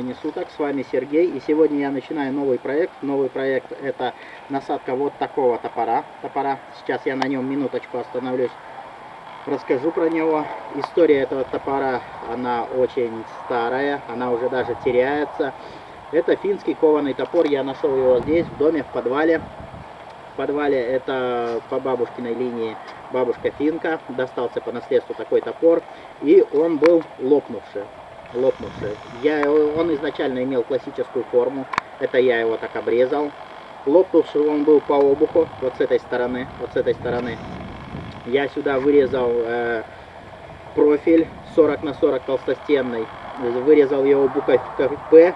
времени суток, с вами Сергей, и сегодня я начинаю новый проект. Новый проект это насадка вот такого топора. топора. Сейчас я на нем минуточку остановлюсь, расскажу про него. История этого топора, она очень старая, она уже даже теряется. Это финский кованый топор, я нашел его здесь, в доме, в подвале. В подвале это по бабушкиной линии бабушка финка, достался по наследству такой топор, и он был лопнувший лопнувший. Я, он изначально имел классическую форму, это я его так обрезал. Лопнувший он был по обуху, вот с этой стороны, вот с этой стороны. Я сюда вырезал э, профиль 40 на 40 толстостенный, вырезал его буковкой П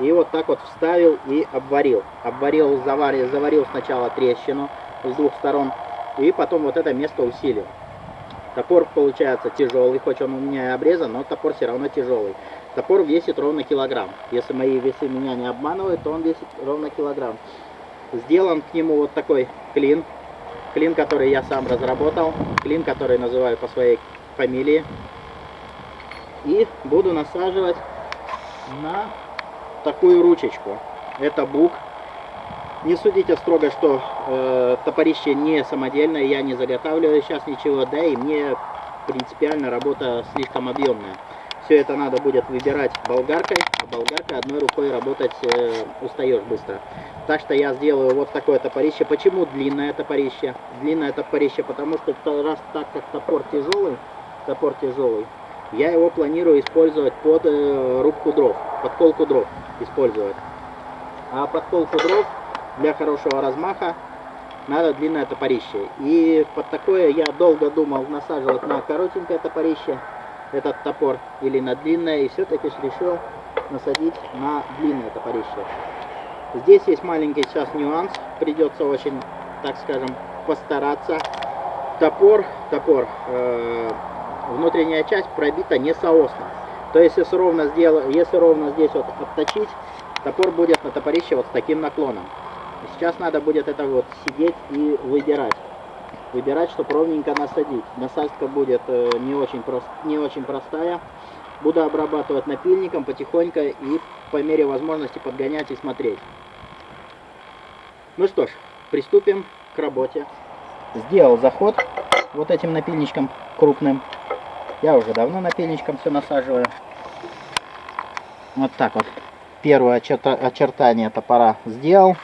и вот так вот вставил и обварил. Обварил, заварил, заварил сначала трещину с двух сторон и потом вот это место усилил. Топор получается тяжелый, хоть он у меня и обрезан, но топор все равно тяжелый. Топор весит ровно килограмм. Если мои весы меня не обманывают, то он весит ровно килограмм. Сделан к нему вот такой клин. Клин, который я сам разработал. Клин, который называю по своей фамилии. И буду насаживать на такую ручечку. Это бук не судите строго, что э, топорище не самодельное, я не заготавливаю сейчас ничего, да и мне принципиально работа слишком объемная. Все это надо будет выбирать болгаркой, а болгаркой одной рукой работать э, устаешь быстро. Так что я сделаю вот такое топорище. Почему длинное топорище? Длинное топорище, потому что раз так как топор тяжелый, топор тяжелый, я его планирую использовать под э, рубку дров, под колку дров использовать. А под колку дров для хорошего размаха надо длинное топорище. И под такое я долго думал насаживать на коротенькое топорище этот топор или на длинное. И все-таки решил насадить на длинное топорище. Здесь есть маленький сейчас нюанс. Придется очень, так скажем, постараться. Топор, топор, э, внутренняя часть пробита не соосно. То есть если ровно, сделать, если ровно здесь вот отточить, топор будет на топорище вот с таким наклоном. Сейчас надо будет это вот сидеть и выбирать. Выбирать, чтобы ровненько насадить. Насадка будет э, не очень, прост, не очень простая. Буду обрабатывать напильником потихоньку и по мере возможности подгонять и смотреть. Ну что ж, приступим к работе. Сделал заход вот этим напильничком крупным. Я уже давно напильничком все насаживаю. Вот так вот. Первое очертание топора сделал.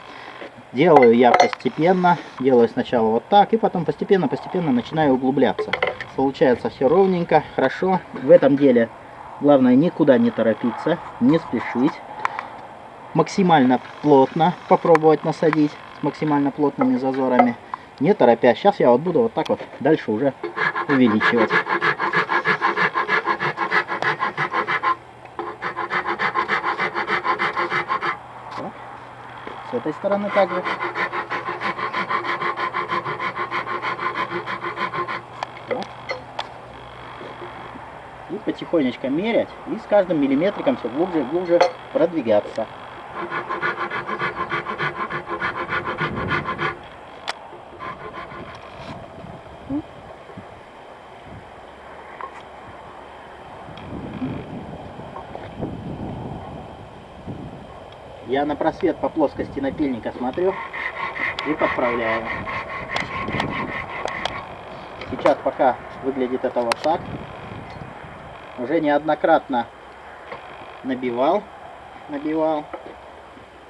Делаю я постепенно, делаю сначала вот так, и потом постепенно-постепенно начинаю углубляться. Получается все ровненько, хорошо. В этом деле главное никуда не торопиться, не спешить. Максимально плотно попробовать насадить, с максимально плотными зазорами. Не торопясь. Сейчас я вот буду вот так вот дальше уже увеличивать. С этой стороны также. И потихонечку мерять, и с каждым миллиметриком все глубже и глубже продвигаться. На просвет по плоскости напильника смотрю и подправляю. Сейчас пока выглядит это вот так. Уже неоднократно набивал, набивал.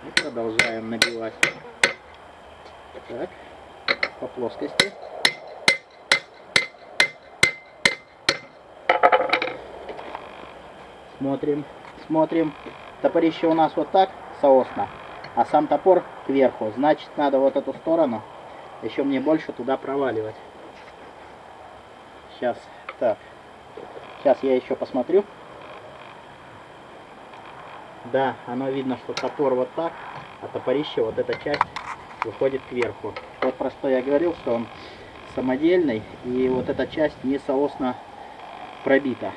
И продолжаем набивать. Так, по плоскости. Смотрим, смотрим. Топорище у нас вот так соосно, а сам топор кверху. Значит, надо вот эту сторону еще мне больше туда проваливать. Сейчас, так, сейчас я еще посмотрю. Да, оно видно, что топор вот так, а топорище, вот эта часть, выходит кверху. Вот про что я говорил, что он самодельный, и вот эта часть не соосно пробита.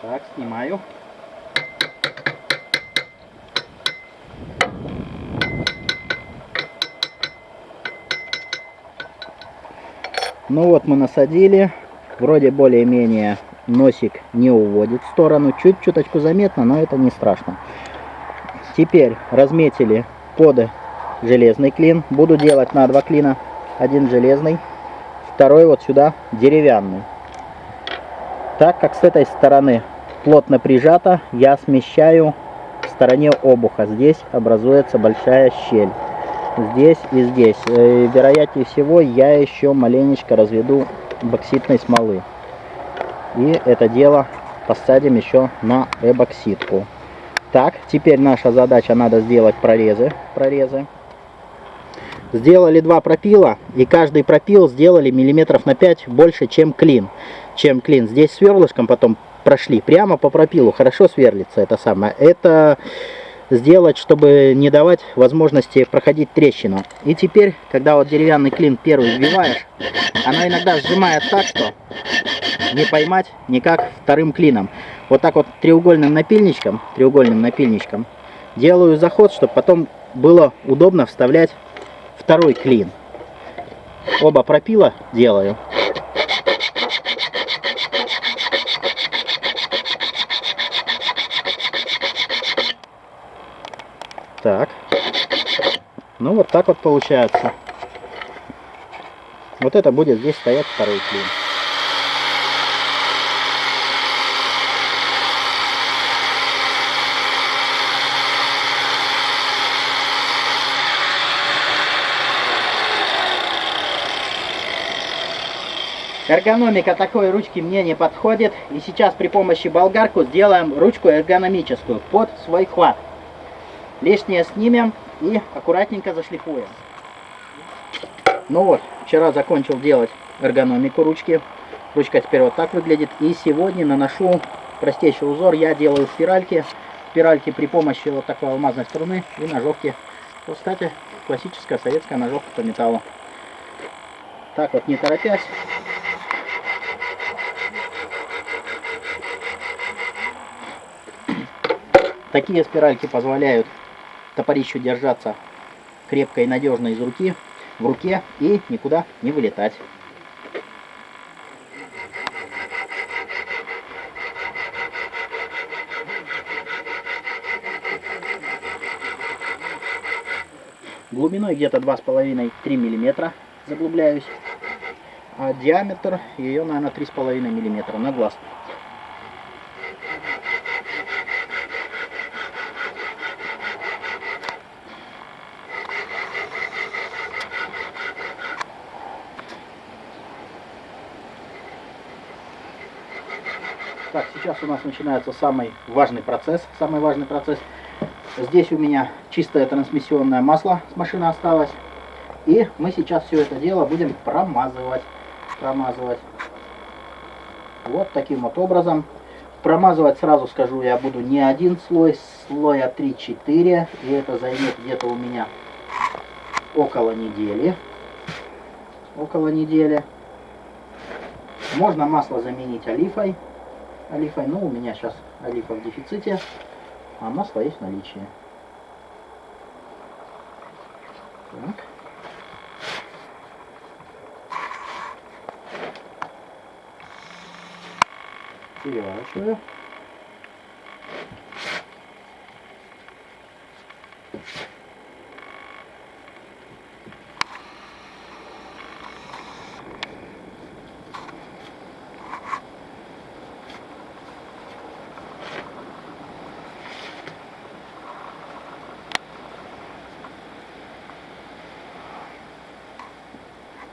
Так, снимаю. Ну вот мы насадили. Вроде более-менее носик не уводит в сторону. Чуть-чуточку заметно, но это не страшно. Теперь разметили под железный клин. Буду делать на два клина. Один железный, второй вот сюда деревянный. Так как с этой стороны плотно прижато, я смещаю в стороне обуха. Здесь образуется большая щель. Здесь и здесь. Э, вероятнее всего я еще маленечко разведу бокситной смолы. И это дело посадим еще на эбоксидку. Так, теперь наша задача, надо сделать прорезы. прорезы. Сделали два пропила, и каждый пропил сделали миллиметров на 5 больше, чем клин. Чем клин. Здесь сверлышком потом прошли прямо по пропилу. Хорошо сверлится это самое. Это сделать, чтобы не давать возможности проходить трещину. И теперь, когда вот деревянный клин первый вбиваешь, она иногда сжимает так, что не поймать никак вторым клином. Вот так вот треугольным напильничком, треугольным напильничком делаю заход, чтобы потом было удобно вставлять второй клин. Оба пропила делаю. Так. Ну вот так вот получается. Вот это будет здесь стоять второй клин. Эргономика такой ручки мне не подходит. И сейчас при помощи болгарку сделаем ручку эргономическую под свой хват. Лишнее снимем и аккуратненько зашлифуем. Ну вот, вчера закончил делать эргономику ручки. Ручка теперь вот так выглядит. И сегодня наношу простейший узор. Я делаю спиральки. Спиральки при помощи вот такой алмазной струны и ножовки. Вот, кстати, классическая советская ножовка по металлу. Так вот, не торопясь. Такие спиральки позволяют топорищу держаться крепко и надежно из руки, в руке и никуда не вылетать. Глубиной где-то 2,5-3 мм заглубляюсь. А диаметр ее, наверное, 3,5 мм на глаз. Так, сейчас у нас начинается самый важный процесс. Самый важный процесс. Здесь у меня чистое трансмиссионное масло с машины осталось. И мы сейчас все это дело будем промазывать. Промазывать. Вот таким вот образом. Промазывать, сразу скажу, я буду не один слой, слоя 3-4. И это займет где-то у меня около недели. Около недели. Можно масло заменить олифой олифой, но у меня сейчас олифа в дефиците, а масло есть в наличии. Так. Переворачиваю.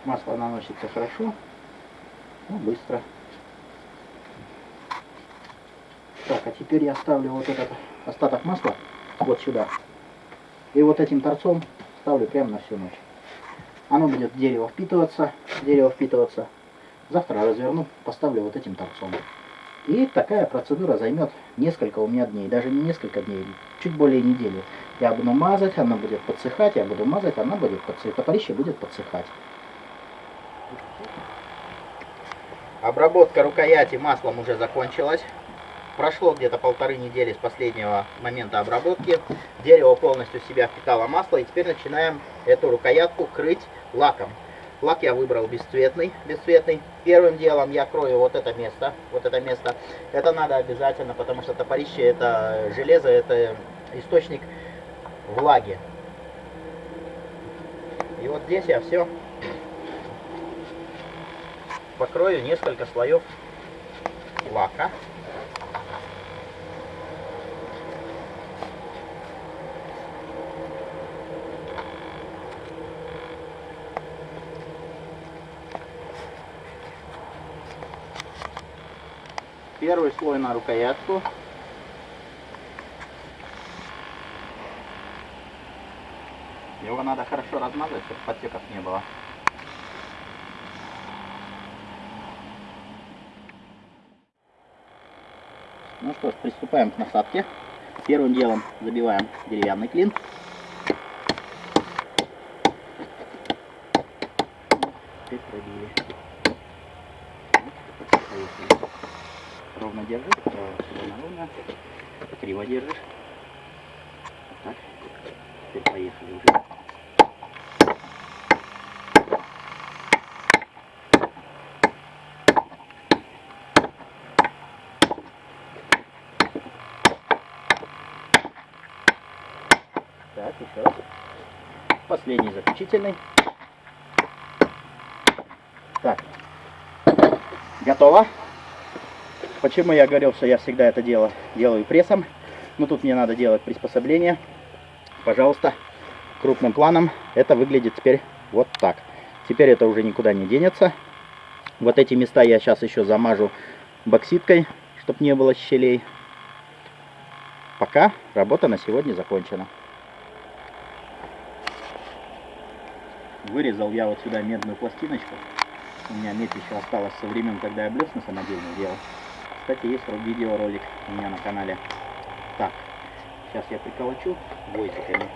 Масло наносится хорошо, но быстро. Так, а теперь я ставлю вот этот остаток масла вот сюда. И вот этим торцом ставлю прямо на всю ночь. Оно будет в дерево впитываться, дерево впитываться. Завтра разверну, поставлю вот этим торцом. И такая процедура займет несколько у меня дней, даже не несколько дней, чуть более недели. Я буду мазать, она будет подсыхать, я буду мазать, она будет подсыхать, топорище будет подсыхать. Обработка рукояти маслом уже закончилась. Прошло где-то полторы недели с последнего момента обработки. Дерево полностью в себя впитало масло. И теперь начинаем эту рукоятку крыть лаком. Лак я выбрал бесцветный, бесцветный. Первым делом я крою вот это место, вот это место. Это надо обязательно, потому что топорище это железо, это источник влаги. И вот здесь я все покрою несколько слоев лака. Первый слой на рукоятку. Его надо хорошо размазать, чтобы подтеков не было. Ну что ж, приступаем к насадке. Первым делом забиваем деревянный клин. Теперь пробили. Ровно держишь, ровно. Криво держишь. Вот так. Теперь поехали уже. Последний заключительный. Так. Готово. Почему я говорил, что я всегда это дело делаю прессом? Ну, тут мне надо делать приспособление. Пожалуйста, крупным планом это выглядит теперь вот так. Теперь это уже никуда не денется. Вот эти места я сейчас еще замажу бокситкой, чтобы не было щелей. Пока работа на сегодня закончена. Вырезал я вот сюда медную пластиночку. У меня медь еще осталась со времен, когда я блесны самодельные делал. Кстати, есть видеоролик у меня на канале. Так, сейчас я приколочу гвоздиками.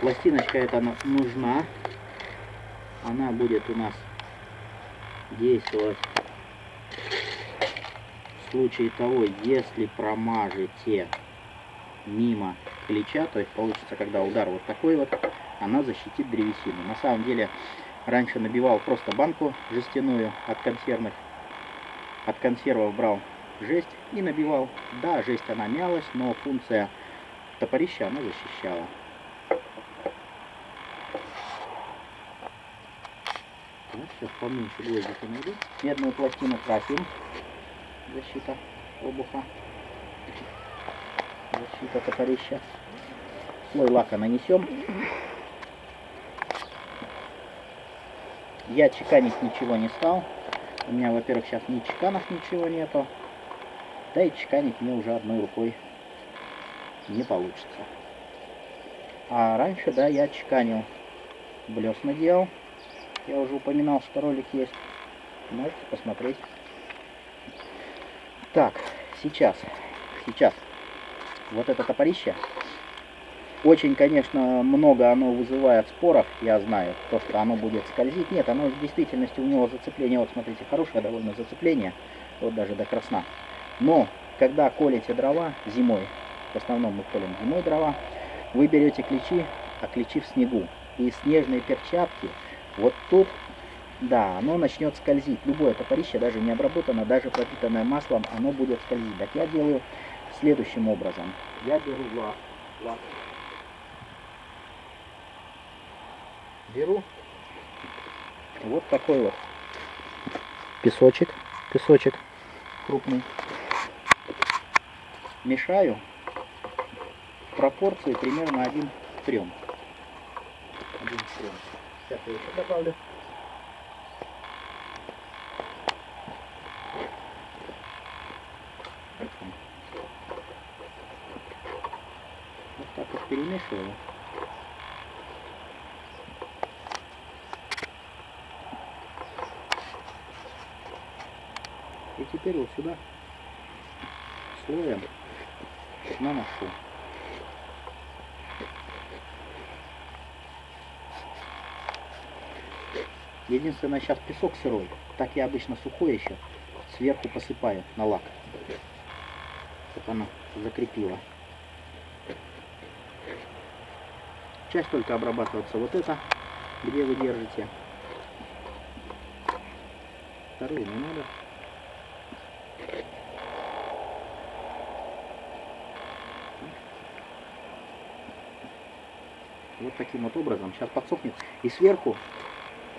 Пластиночка эта нужна. Она будет у нас действовать в случае того, если промажете мимо клеща, то есть получится, когда удар вот такой вот, она защитит древесину. На самом деле, раньше набивал просто банку жестяную от консервных, от консервов брал жесть и набивал. Да, жесть она мялась, но функция топорища она защищала. Сейчас поменьше гвоздики найду. Медную пластину красим. Защита обуха. Защита топорища. Слой лака нанесем. Я чеканить ничего не стал. У меня, во-первых, сейчас ни чеканов ничего нету. Да и чеканить мне уже одной рукой не получится. А раньше, да, я чеканил. Блесна делал. Я уже упоминал, что ролик есть. Можете посмотреть. Так, сейчас. Сейчас. Вот это топорище очень, конечно, много оно вызывает споров, я знаю, то, что оно будет скользить. Нет, оно в действительности у него зацепление, вот смотрите, хорошее довольно зацепление, вот даже до красна. Но, когда колите дрова зимой, в основном мы колем зимой дрова, вы берете ключи, а ключи в снегу. И снежные перчатки, вот тут, да, оно начнет скользить. Любое топорище, даже не обработано, даже пропитанное маслом, оно будет скользить. Так я делаю следующим образом. Я беру лак, беру вот такой вот песочек, песочек крупный. Мешаю в пропорции примерно 1 к 3. 1 к 3. Сейчас я еще добавлю. Теперь вот сюда слоем наношу. Единственное, сейчас песок сырой. Так я обычно сухой еще сверху посыпаю на лак. Чтобы она закрепила. часть только обрабатываться. Вот это, где вы держите. Вторую не надо. Таким вот образом. Сейчас подсохнет. И сверху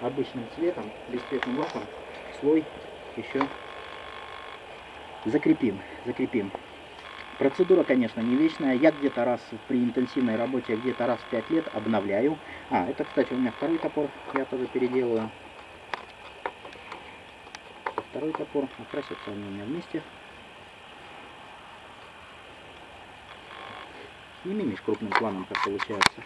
обычным цветом, бесцветным лаком, слой еще закрепим. Закрепим. Процедура, конечно, не вечная. Я где-то раз при интенсивной работе, где-то раз в 5 лет обновляю. А, это, кстати, у меня второй топор. Я тоже переделаю. Второй топор. Окрасятся они у меня вместе. Сними, Миш, крупным планом, как получается.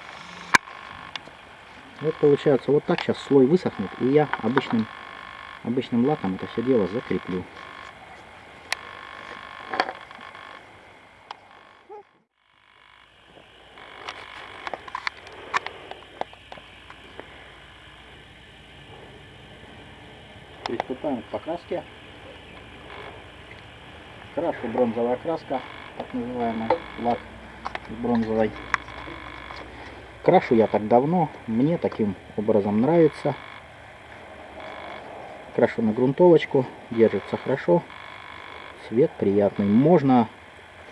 Вот получается вот так сейчас слой высохнет, и я обычным, обычным лаком это все дело закреплю. Приступаем к покраске. Крашу бронзовая краска, так называемый лак бронзовой. Крашу я так давно, мне таким образом нравится. Крашу на грунтовочку, держится хорошо, цвет приятный. Можно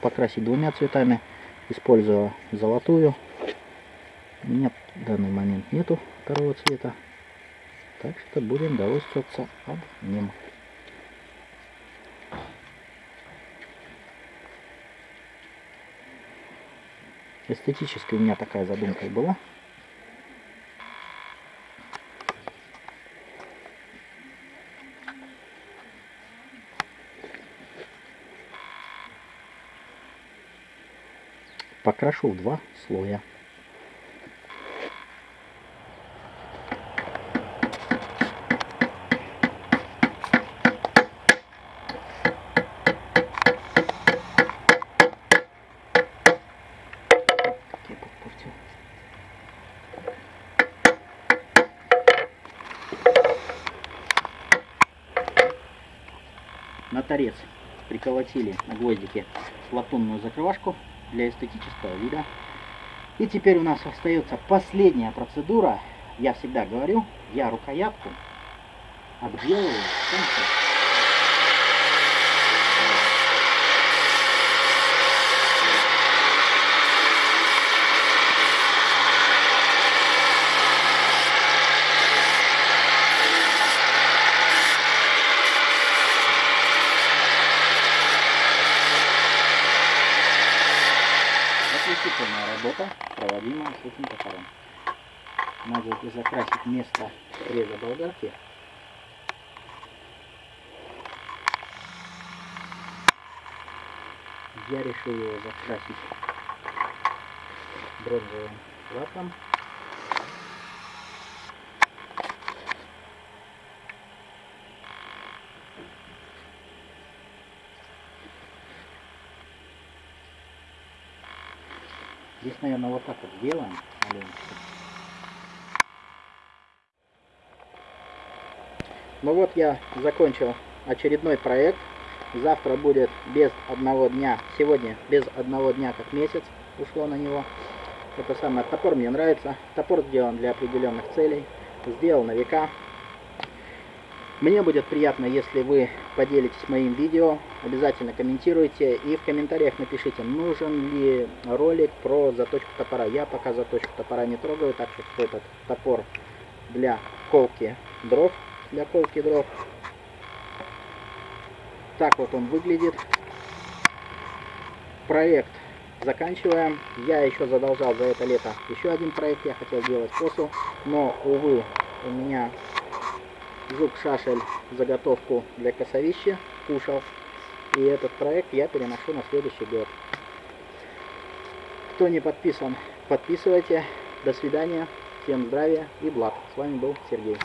покрасить двумя цветами, используя золотую. У меня в данный момент нету второго цвета, так что будем довольствоваться одним. Эстетически у меня такая задумка была. Покрашу в два слоя. Торец приколотили на гвоздике латунную закрывашку для эстетического вида. И теперь у нас остается последняя процедура. Я всегда говорю, я рукоятку обделываю. заключительная работа, проводимая с этим топором. Надо закрасить место реза болгарки. Я решил его закрасить бронзовым лаком. Здесь, наверное, вот так вот сделаем маленечко. Ну вот я закончил очередной проект. Завтра будет без одного дня, сегодня без одного дня как месяц ушло на него. Это самое, топор мне нравится. Топор сделан для определенных целей. Сделал на века. Мне будет приятно, если вы поделитесь моим видео, обязательно комментируйте и в комментариях напишите, нужен ли ролик про заточку топора. Я пока заточку топора не трогаю, так что этот топор для колки дров, для колки дров. Так вот он выглядит. Проект заканчиваем. Я еще задолжал за это лето еще один проект, я хотел делать косу, но, увы, у меня жук шашель заготовку для косовища кушал. И этот проект я переношу на следующий год. Кто не подписан, подписывайте. До свидания. Всем здравия и благ. С вами был Сергей.